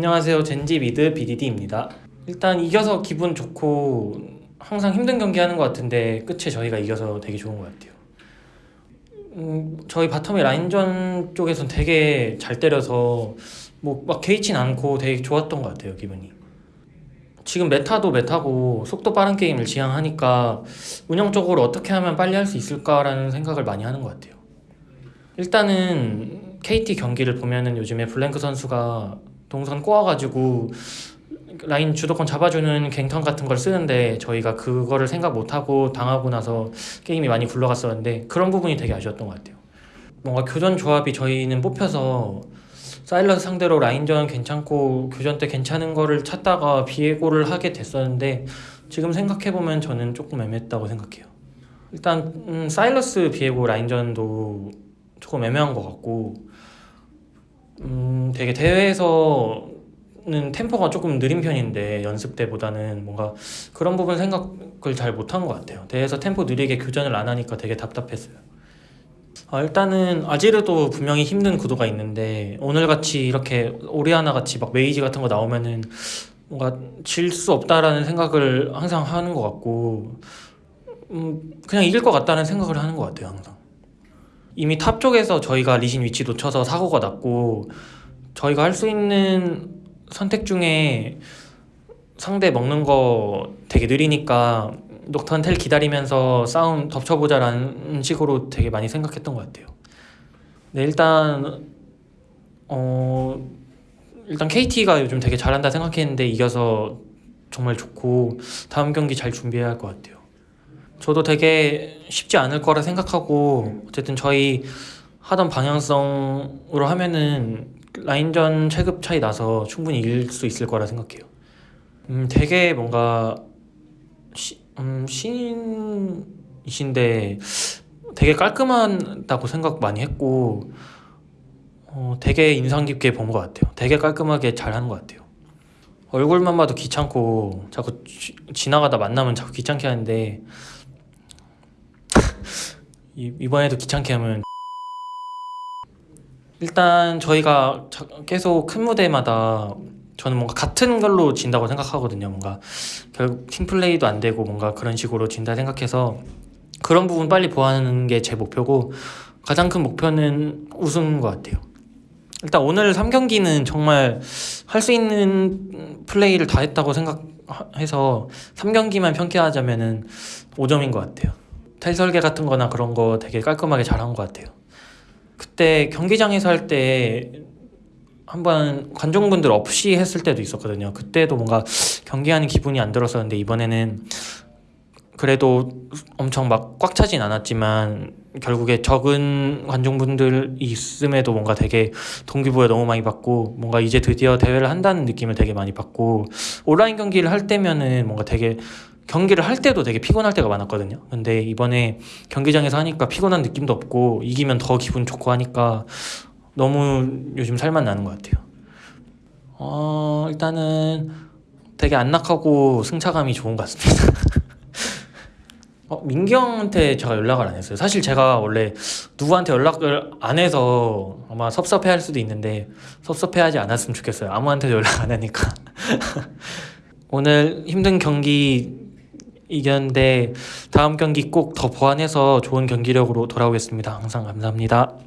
안녕하세요. 젠지 mid BDD입니다. 일단 이겨서 기분 좋고 항상 힘든 경기 하는 것 같은데 끝에 저희가 이겨서 되게 좋은 것 같아요. 음, 저희 bottom의 라인전 쪽에선 되게 잘 때려서 뭐 막 개의치 않고 되게 좋았던 것 같아요 기분이. 지금 meta도 meta고 속도 빠른 게임을 지향하니까 운영적으로 어떻게 하면 빨리 할 수 있을까라는 생각을 많이 하는 것 같아요. 일단은 KT 경기를 보면은 요즘에 블랭크 선수가 동선 꼬아가지고 라인 주도권 잡아주는 갱턴 같은 걸 쓰는데 저희가 그거를 생각 못하고 당하고 나서 게임이 많이 굴러갔었는데 그런 부분이 되게 아쉬웠던 것 같아요. 뭔가 교전 조합이 저희는 뽑혀서 사일러스 상대로 라인전 괜찮고 교전 때 괜찮은 거를 찾다가 비에고를 하게 됐었는데 지금 생각해보면 저는 조금 애매했다고 생각해요. 일단 음, 사일러스 비에고 라인전도 조금 애매한 것 같고 음, 되게 대회에서는 템포가 조금 느린 편인데 연습 때보다는 뭔가 그런 부분 생각을 잘 못한 것 같아요. 대회에서 템포 느리게 교전을 안 하니까 되게 답답했어요. 아, 일단은 아지르도 분명히 힘든 구도가 있는데 오늘 같이 이렇게 오리아나 같이 막 메이지 같은 거 나오면은 뭔가 질 수 없다라는 생각을 항상 하는 것 같고 음, 그냥 이길 것 같다는 생각을 하는 것 같아요 항상. 이미 top 쪽에서 저희가 리신 위치 놓쳐서 사고가 났고 저희가 할 수 있는 선택 중에 상대 먹는 거 되게 느리니까 녹턴 tel 기다리면서 싸움 덮쳐보자라는 식으로 되게 많이 생각했던 것 같아요. 네 일단 어 일단 KT가 요즘 되게 잘한다 생각했는데 이겨서 정말 좋고 다음 경기 잘 준비해야 할 것 같아요. 저도 되게 쉽지 않을 거라 생각하고 어쨌든 저희 하던 방향성으로 하면은 라인전 체급 차이 나서 충분히 이길 수 있을 거라 생각해요. 음, 되게 뭔가 시, 음, 신이신데 되게 깔끔하다고 생각 많이 했고 어, 되게 인상 깊게 본 것 같아요. 되게 깔끔하게 잘하는 것 같아요. 얼굴만 봐도 귀찮고 자꾸 지, 지나가다 만나면 자꾸 귀찮게 하는데 이- 이번에도 귀찮게 하면 일단 저희가 자- 계속 큰 무대마다 저는 뭔가 같은 걸로 진다고 생각하거든요. 뭔가 결국 팀플레이도 안 되고 뭔가 그런 식으로 진다 생각해서 그런 부분 빨리 보완하는 게 제 목표고 가장 큰 목표는 우승인 것 같아요. 일단 오늘 3경기는 정말 할 수 있는 플레이를 다 했다고 생각해서 3경기만 평가하자면 은 5점인 것 같아요. 텔 설계 같은 거나 그런 거 되게 깔끔하게 잘한 것 같아요. 그때 경기장에서 할 때 한번 관중분들 없이 했을 때도 있었거든요. 그때도 뭔가 경기하는 기분이 안 들었었는데 이번에는 그래도 엄청 막 꽉 차진 않았지만 결국에 적은 관중분들이 있음에도 뭔가 되게 동기부여 너무 많이 받고 뭔가 이제 드디어 대회를 한다는 느낌을 되게 많이 받고 온라인 경기를 할 때면은 뭔가 되게 경기를 할 때도 되게 피곤할 때가 많았거든요. 근데 이번에 경기장에서 하니까 피곤한 느낌도 없고 이기면 더 기분 좋고 하니까 너무 요즘 살만 나는 것 같아요. 어, 일단은 되게 안락하고 승차감이 좋은 것 같습니다. 어, 민기 형한테 제가 연락을 안 했어요. 사실 제가 원래 누구한테 연락을 안 해서 아마 섭섭해 할 수도 있는데 섭섭해 하지 않았으면 좋겠어요. 아무한테도 연락 안 하니까. 오늘 힘든 경기 이겼는데 다음 경기 꼭 더 보완해서 좋은 경기력으로 돌아오겠습니다. 항상 감사합니다.